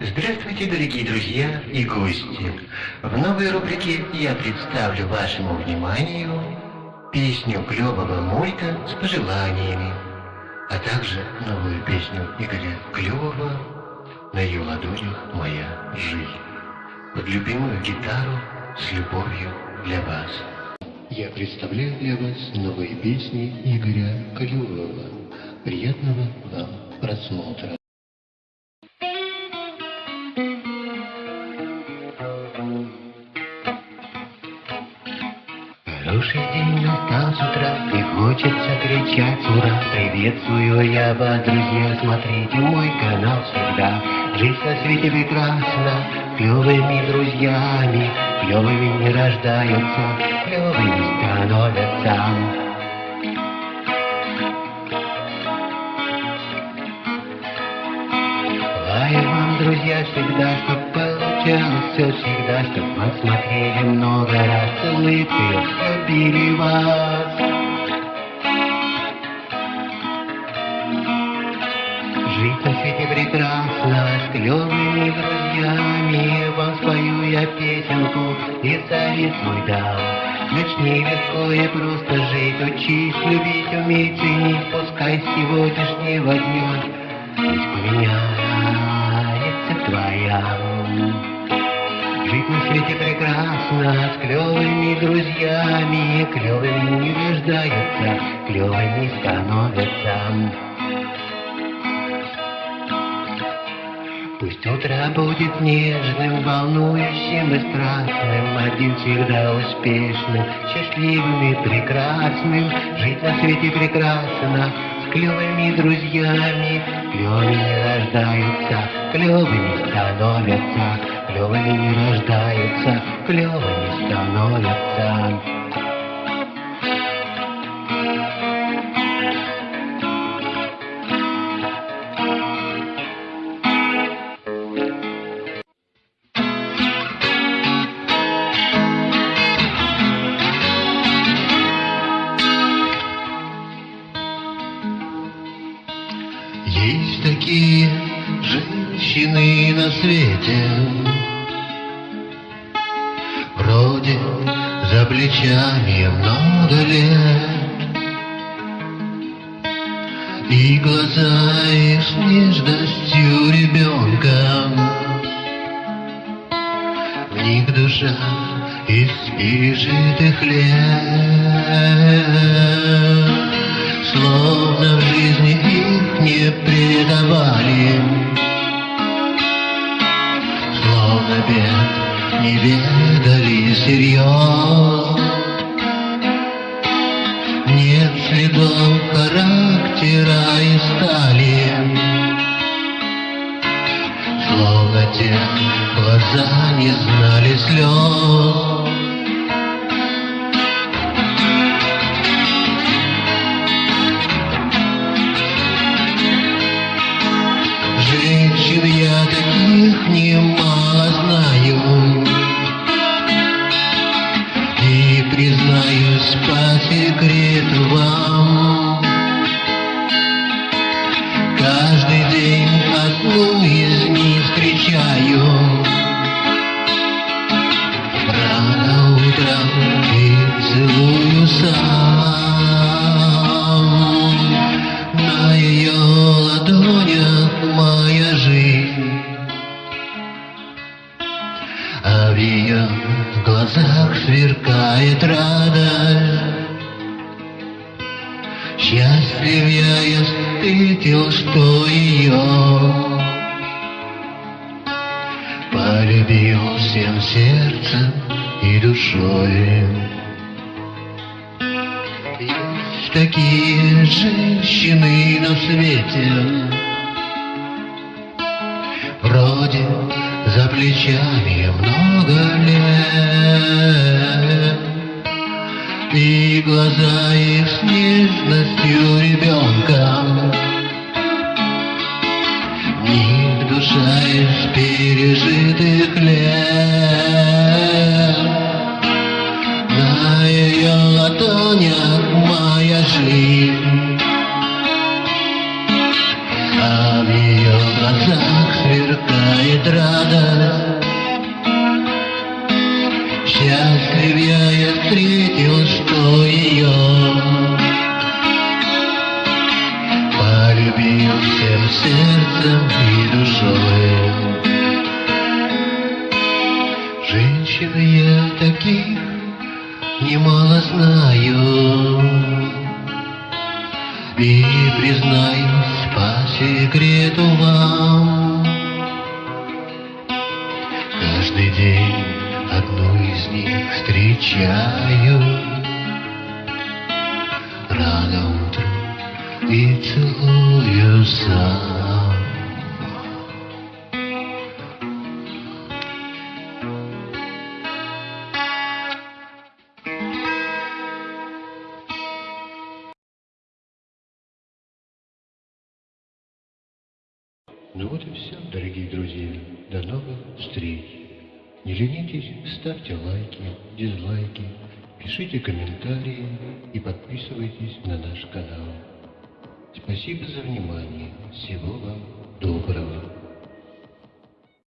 Здравствуйте, дорогие друзья и гости! В новой рубрике я представлю вашему вниманию песню клевого мульта с пожеланиями, а также новую песню Игоря Клевого «На ее ладонях моя жизнь» под любимую гитару с любовью для вас. Я представляю для вас новые песни Игоря Клевого. Приятного вам просмотра. Хороший день настал с утра, и хочется кричать ура. Приветствую я вас, друзья, смотрите мой канал всегда. Жизнь на свете прекрасна, клевыми друзьями, клевыми не рождаются, клевыми становятся. Желаю вам, друзья, всегда, чтоб все всегда, чтоб вас смотрели много раз, улыбкой любили вас. Жить на свете прекрасно, с клевыми друзьями, вам спою я песенку и совет свой дам. Начни легко и просто жить, учись любить, уметь ценить, пускай сегодняшнего дня Пусть поменяется твоя. Жить на свете прекрасно, с клевыми друзьями, клевыми не рождаются, клевыми становятся. Пусть утро будет нежным, волнующим и страстным, Один всегда успешным, счастливым и прекрасным. Жить на свете прекрасно, с клевыми друзьями, Клевыми рождаются, клевыми становятся, Клевыми не рождаются, клевыми становятся. Женщины на свете, Вроде за плечами много лет, И глаза их с нежностью ребенка, В них душа из пережитых лет. Словно в жизни их не ведали всерьез. Нет следов характера и стали, Словно те глаза не знали слез. Сверкает радость Счастлив я, я встретил, что ее Полюбил всем сердцем и душой. Есть такие женщины на свете Вроде за плечами много лет. И глаза их с нежностью ребенка них душа из пережитых лет. На ее ладонях моя жизнь радость. Счастлив я, я встретил, что ее Полюбил всем сердцем и душой. Женщин я таких немало знаю, И признаюсь по секрету вам, встречаю Рано утром и целую сам. Ну вот и все, дорогие друзья. До новых встреч. Не ленитесь, ставьте лайки, дизлайки, пишите комментарии и подписывайтесь на наш канал. Спасибо за внимание. Всего вам доброго.